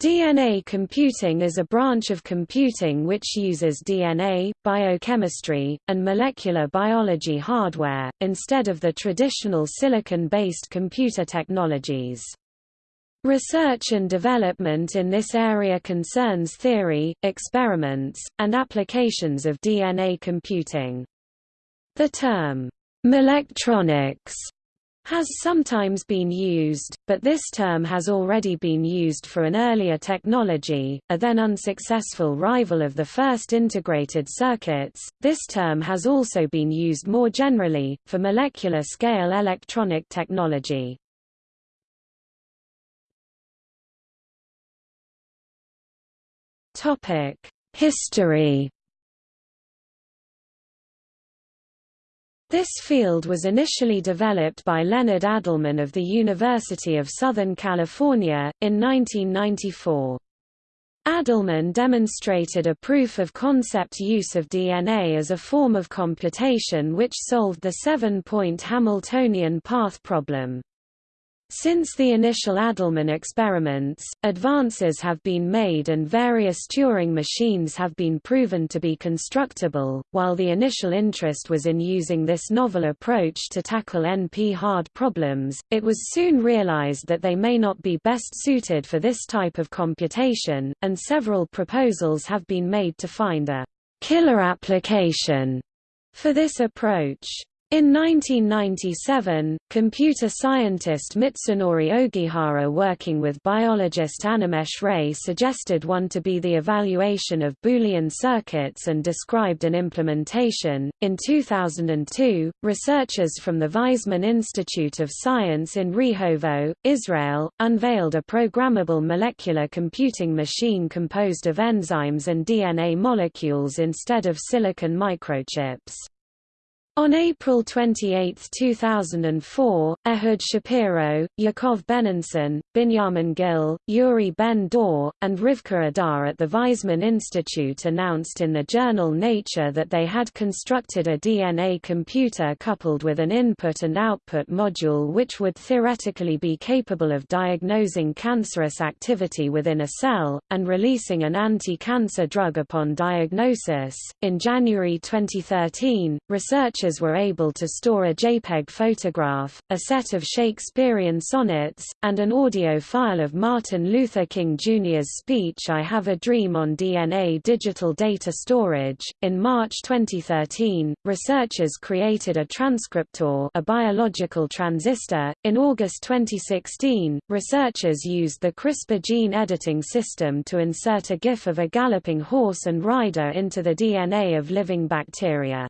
DNA computing is a branch of computing which uses DNA, biochemistry, and molecular biology hardware, instead of the traditional silicon-based computer technologies. Research and development in this area concerns theory, experiments, and applications of DNA computing. The term, "'molectronics' has sometimes been used, but this term has already been used for an earlier technology, a then unsuccessful rival of the first integrated circuits. This term has also been used more generally, for molecular scale electronic technology. History This field was initially developed by Leonard Adleman of the University of Southern California, in 1994. Adleman demonstrated a proof-of-concept use of DNA as a form of computation which solved the seven-point Hamiltonian path problem. Since the initial Adleman experiments, advances have been made and various Turing machines have been proven to be constructible. While the initial interest was in using this novel approach to tackle NP-hard problems, it was soon realized that they may not be best suited for this type of computation, and several proposals have been made to find a killer application for this approach. In 1997, computer scientist Mitsunori Ogihara working with biologist Animesh Ray suggested one to be the evaluation of Boolean circuits and described an implementation. In 2002, researchers from the Weizmann Institute of Science in Rehovot, Israel, unveiled a programmable molecular computing machine composed of enzymes and DNA molecules instead of silicon microchips. On April 28, 2004, Ehud Shapiro, Yaakov Benenson, Binyamin Gil, Yuri Ben-Dor, and Rivka Adar at the Weizmann Institute announced in the journal Nature that they had constructed a DNA computer coupled with an input and output module which would theoretically be capable of diagnosing cancerous activity within a cell, and releasing an anti-cancer drug upon diagnosis. In January 2013, research were able to store a JPEG photograph, a set of Shakespearean sonnets, and an audio file of Martin Luther King Jr.'s speech I Have a Dream on DNA digital data storage. In March 2013, researchers created a transcriptor, a biological transistor. In August 2016, researchers used the CRISPR gene editing system to insert a GIF of a galloping horse and rider into the DNA of living bacteria.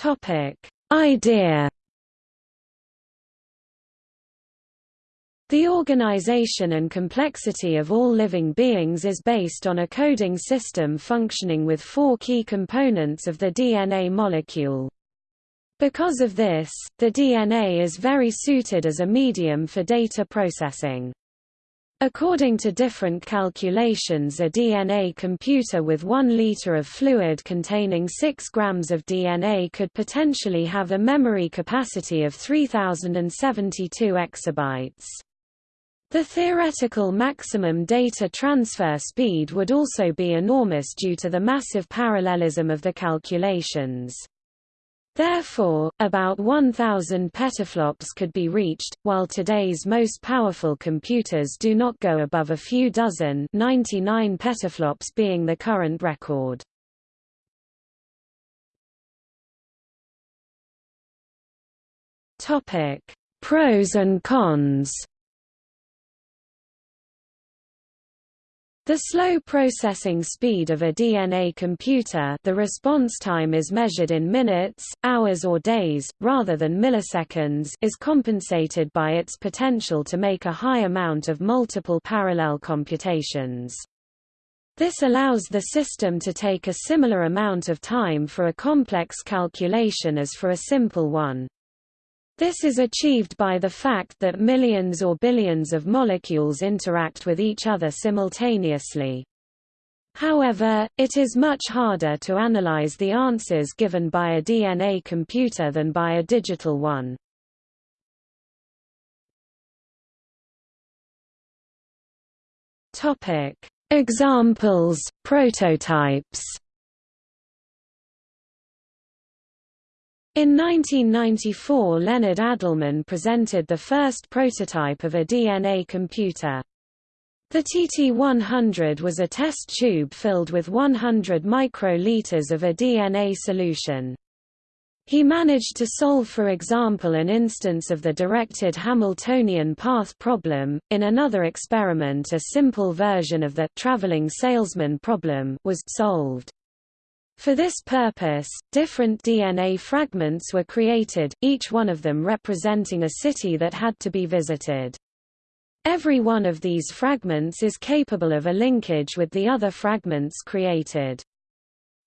Topic: Idea The organization and complexity of all living beings is based on a coding system functioning with four key components of the DNA molecule. Because of this, the DNA is very suited as a medium for data processing. According to different calculations a DNA computer with 1 liter of fluid containing 6 grams of DNA could potentially have a memory capacity of 3072 exabytes. The theoretical maximum data transfer speed would also be enormous due to the massive parallelism of the calculations. Therefore, about 1,000 petaflops could be reached, while today's most powerful computers do not go above a few dozen 99 petaflops being the current record. Pros and cons The slow processing speed of a DNA computer the response time is measured in minutes, hours or days, rather than milliseconds is compensated by its potential to make a high amount of multiple parallel computations. This allows the system to take a similar amount of time for a complex calculation as for a simple one. This is achieved by the fact that millions or billions of molecules interact with each other simultaneously. However, it is much harder to analyze the answers given by a DNA computer than by a digital one. Examples, prototypes In 1994 Leonard Adleman presented the first prototype of a DNA computer. The TT100 was a test tube filled with 100 microliters of a DNA solution. He managed to solve for example an instance of the directed Hamiltonian path problem. In another experiment a simple version of the traveling salesman problem was solved. For this purpose, different DNA fragments were created, each one of them representing a city that had to be visited. Every one of these fragments is capable of a linkage with the other fragments created.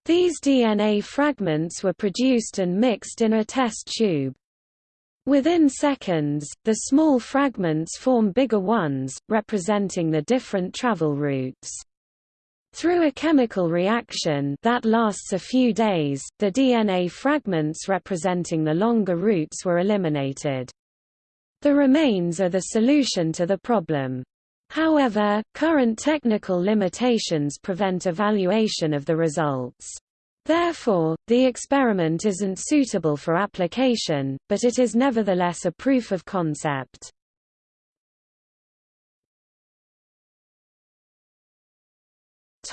These DNA fragments were produced and mixed in a test tube. Within seconds, the small fragments form bigger ones, representing the different travel routes. Through a chemical reaction that lasts a few days, the DNA fragments representing the longer routes were eliminated. The remains are the solution to the problem. However, current technical limitations prevent evaluation of the results. Therefore, the experiment isn't suitable for application, but it is nevertheless a proof of concept.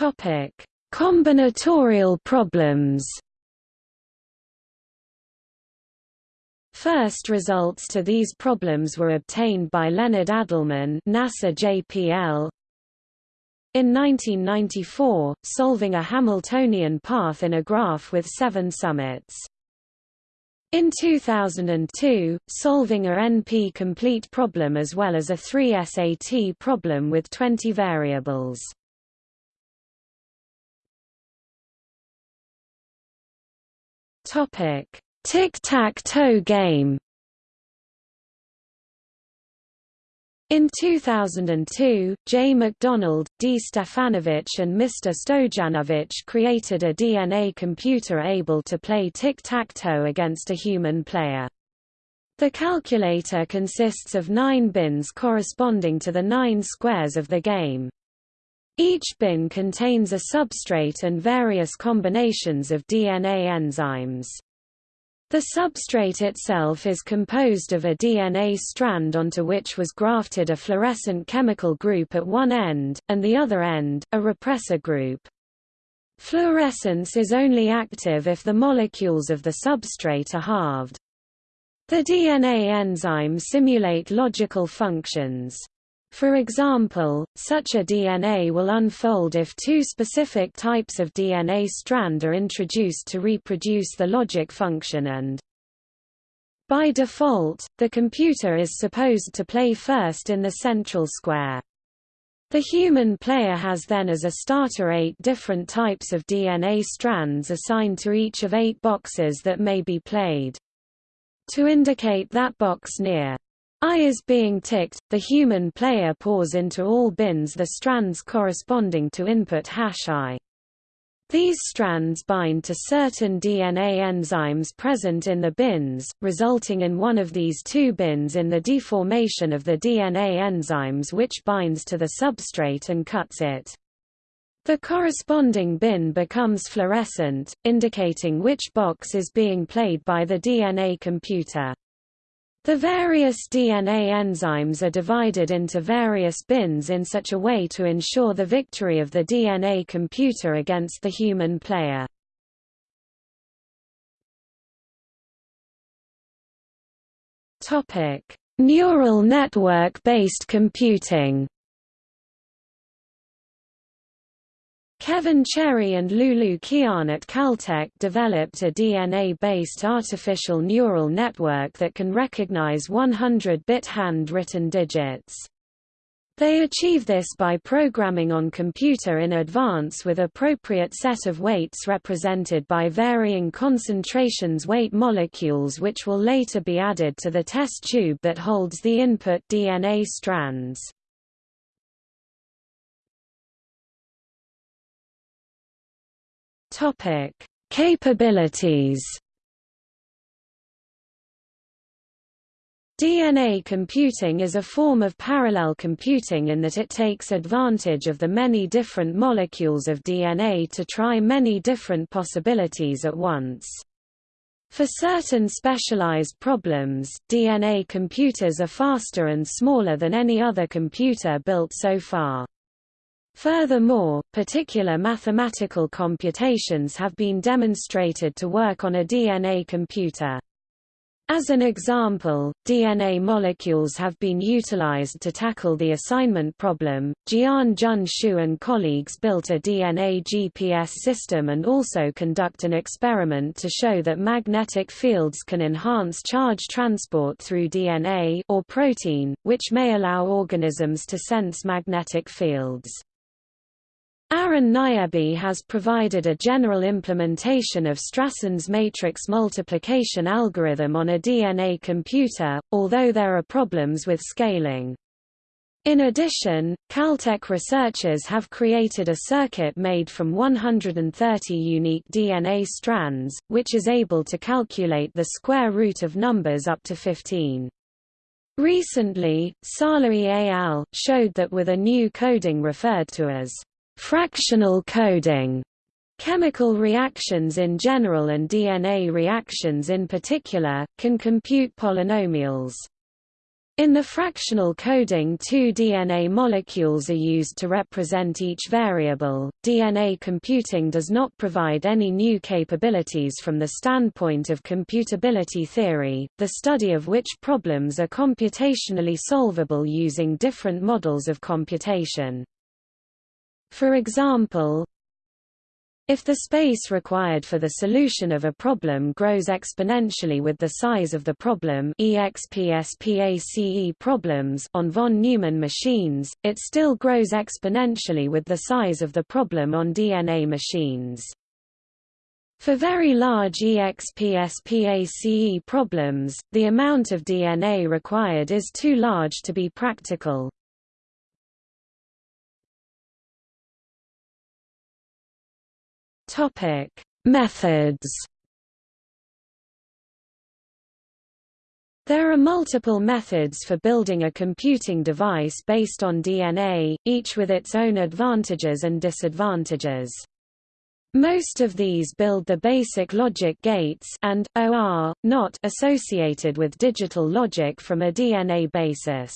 Topic: Combinatorial problems. First results to these problems were obtained by Leonard Adleman NASA JPL. In 1994, solving a Hamiltonian path in a graph with seven summits. In 2002, solving a NP-complete problem as well as a 3 SAT problem with 20 variables. Topic: Tic-tac-toe game In 2002, J. McDonald, D. Stefanovic and Mr. Stojanovic created a DNA computer able to play tic-tac-toe against a human player. The calculator consists of nine bins corresponding to the nine squares of the game. Each bin contains a substrate and various combinations of DNA enzymes. The substrate itself is composed of a DNA strand onto which was grafted a fluorescent chemical group at one end, and the other end, a repressor group. Fluorescence is only active if the molecules of the substrate are halved. The DNA enzymes simulate logical functions. For example, such a DNA will unfold if two specific types of DNA strand are introduced to reproduce the logic function and by default, the computer is supposed to play first in the central square. The human player has then as a starter eight different types of DNA strands assigned to each of eight boxes that may be played. To indicate that box near I is being ticked, the human player pours into all bins the strands corresponding to input hash I. These strands bind to certain DNA enzymes present in the bins, resulting in one of these two bins in the deformation of the DNA enzymes which binds to the substrate and cuts it. The corresponding bin becomes fluorescent, indicating which box is being played by the DNA computer. The various DNA enzymes are divided into various bins in such a way to ensure the victory of the DNA computer against the human player. Neural network-based computing Kevin Cherry and Lulu Qian at Caltech developed a DNA-based artificial neural network that can recognize 100-bit hand-written digits. They achieve this by programming on computer in advance with appropriate set of weights represented by varying concentrations weight molecules which will later be added to the test tube that holds the input DNA strands. Topic: Capabilities. DNA computing is a form of parallel computing in that it takes advantage of the many different molecules of DNA to try many different possibilities at once. For certain specialized problems, DNA computers are faster and smaller than any other computer built so far. Furthermore, particular mathematical computations have been demonstrated to work on a DNA computer. As an example, DNA molecules have been utilized to tackle the assignment problem. Jian Jun Shu and colleagues built a DNA GPS system and also conduct an experiment to show that magnetic fields can enhance charge transport through DNA or protein, which may allow organisms to sense magnetic fields. Aran Nayebi has provided a general implementation of Strassen's matrix multiplication algorithm on a DNA computer, although there are problems with scaling. In addition, Caltech researchers have created a circuit made from 130 unique DNA strands, which is able to calculate the square root of numbers up to 15. Recently, Salehi et al. showed that with a new coding referred to as Fractional coding Chemical reactions in general and DNA reactions in particular, can compute polynomials. In the fractional coding two DNA molecules are used to represent each variable. DNA computing does not provide any new capabilities from the standpoint of computability theory, the study of which problems are computationally solvable using different models of computation. For example, if the space required for the solution of a problem grows exponentially with the size of the problem EXPSPACE problems on von Neumann machines, it still grows exponentially with the size of the problem on DNA machines. For very large EXPSPACE problems, the amount of DNA required is too large to be practical. Topic: Methods. There are multiple methods for building a computing device based on DNA, each with its own advantages and disadvantages. Most of these build the basic logic gates and, OR, not associated with digital logic from a DNA basis.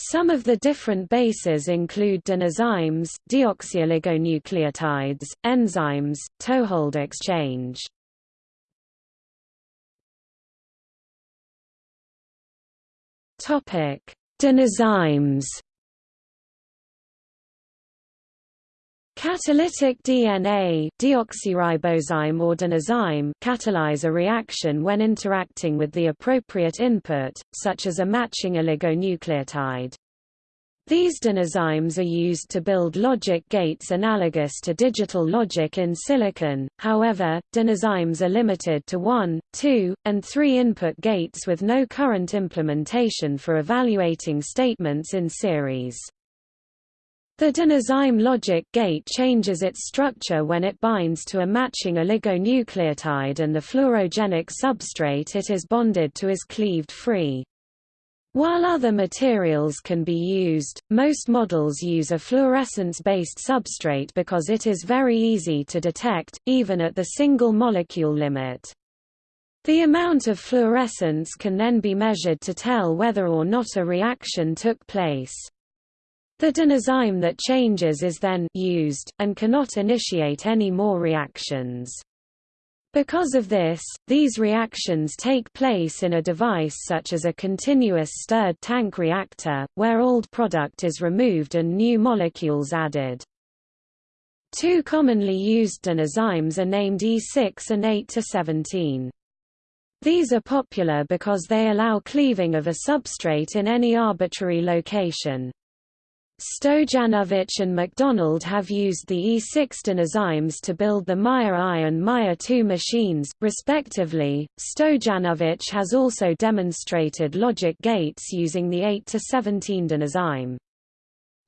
Some of the different bases include DNAzymes, deoxyoligonucleotides, enzymes, toehold exchange. Topic: DNAzymes. Catalytic DNA deoxyribozyme or DNAzyme catalyze a reaction when interacting with the appropriate input, such as a matching oligonucleotide. These DNAzymes are used to build logic gates analogous to digital logic in silicon, however, DNAzymes are limited to 1, 2, and 3 input gates with no current implementation for evaluating statements in series. The DNAzyme logic gate changes its structure when it binds to a matching oligonucleotide and the fluorogenic substrate it is bonded to is cleaved free. While other materials can be used, most models use a fluorescence-based substrate because it is very easy to detect, even at the single molecule limit. The amount of fluorescence can then be measured to tell whether or not a reaction took place. The DNAzyme that changes is then used, and cannot initiate any more reactions. Because of this, these reactions take place in a device such as a continuous stirred tank reactor, where old product is removed and new molecules added. Two commonly used DNAzymes are named E6 and 8 to 17. These are popular because they allow cleaving of a substrate in any arbitrary location. Stojanovic and McDonald have used the E6 DNAzymes to build the Maya I and Maya II machines, respectively. Stojanovic has also demonstrated logic gates using the 8 to 17 DNAzyme.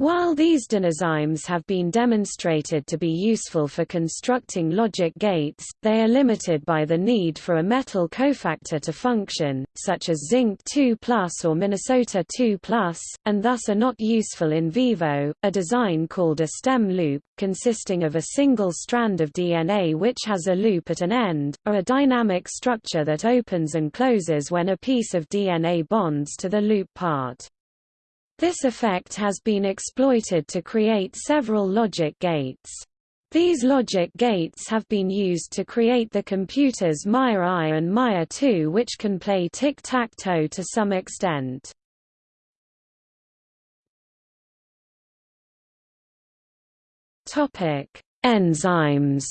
While these DNAzymes have been demonstrated to be useful for constructing logic gates, they are limited by the need for a metal cofactor to function, such as zinc 2 or Minnesota 2 and thus are not useful in vivo. A design called a stem loop, consisting of a single strand of DNA which has a loop at an end, or a dynamic structure that opens and closes when a piece of DNA bonds to the loop part. This effect has been exploited to create several logic gates. These logic gates have been used to create the computers Maya I and Maya II which can play tic-tac-toe to some extent. Enzymes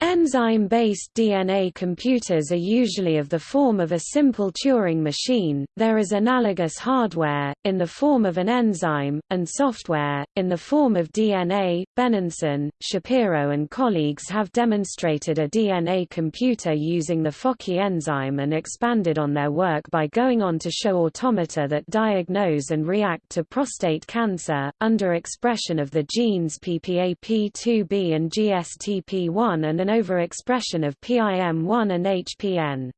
Enzyme-based DNA computers are usually of the form of a simple Turing machine, there is analogous hardware, in the form of an enzyme, and software, in the form of DNA. Benenson, Shapiro and colleagues have demonstrated a DNA computer using the FokI enzyme and expanded on their work by going on to show automata that diagnose and react to prostate cancer, under expression of the genes PPAP2B and GSTP1 and an overexpression of PIM1 and HPN.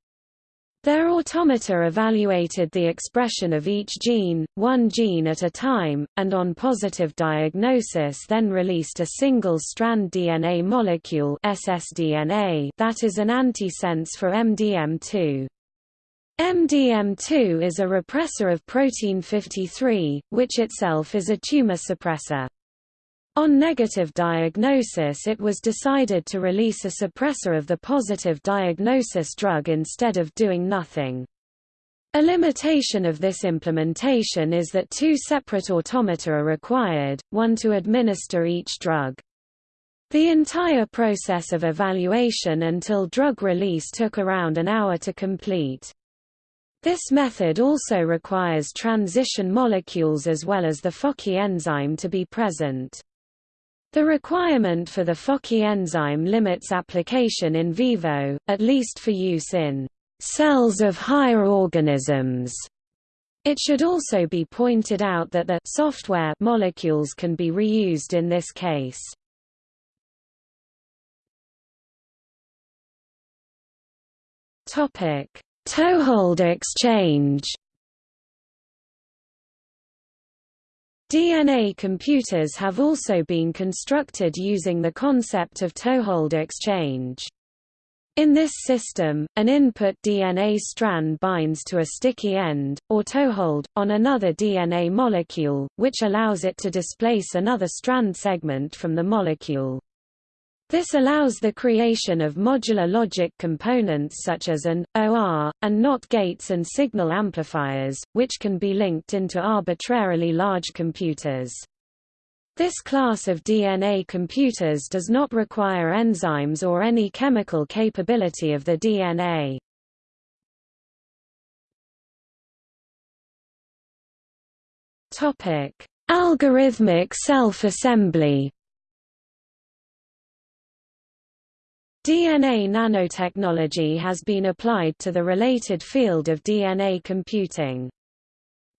Their automata evaluated the expression of each gene, one gene at a time, and on positive diagnosis then released a single-strand DNA molecule ssDNA that is an antisense for MDM2. MDM2 is a repressor of protein 53, which itself is a tumor suppressor. On negative diagnosis it was decided to release a suppressor of the positive diagnosis drug instead of doing nothing. A limitation of this implementation is that two separate automata are required, one to administer each drug. The entire process of evaluation until drug release took around an hour to complete. This method also requires transition molecules as well as the FokI enzyme to be present. The requirement for the FokI enzyme limits application in vivo, at least for use in cells of higher organisms. It should also be pointed out that the software molecules can be reused in this case. Topic: Toehold exchange. DNA computers have also been constructed using the concept of toehold exchange. In this system, an input DNA strand binds to a sticky end, or toehold, on another DNA molecule, which allows it to displace another strand segment from the molecule. This allows the creation of modular logic components such as an, OR, and NOT gates and signal amplifiers, which can be linked into arbitrarily large computers. This class of DNA computers does not require enzymes or any chemical capability of the DNA. Algorithmic self-assembly DNA nanotechnology has been applied to the related field of DNA computing.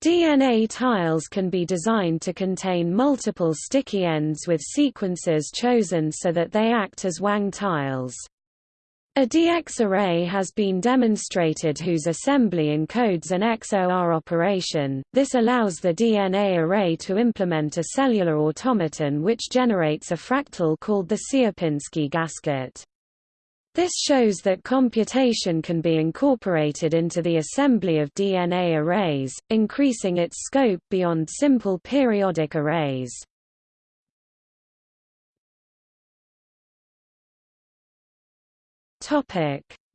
DNA tiles can be designed to contain multiple sticky ends with sequences chosen so that they act as Wang tiles. A DX array has been demonstrated whose assembly encodes an XOR operation. This allows the DNA array to implement a cellular automaton which generates a fractal called the Sierpinski gasket. This shows that computation can be incorporated into the assembly of DNA arrays, increasing its scope beyond simple periodic arrays.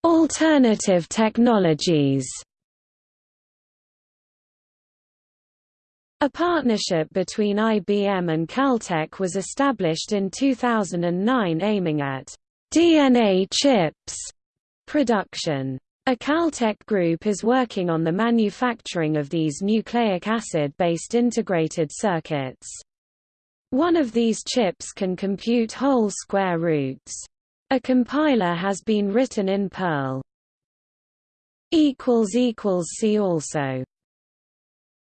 Alternative technologies A partnership between IBM and Caltech was established in 2009 aiming at DNA chips production. A Caltech group is working on the manufacturing of these nucleic acid-based integrated circuits. One of these chips can compute whole square roots. A compiler has been written in Perl. See also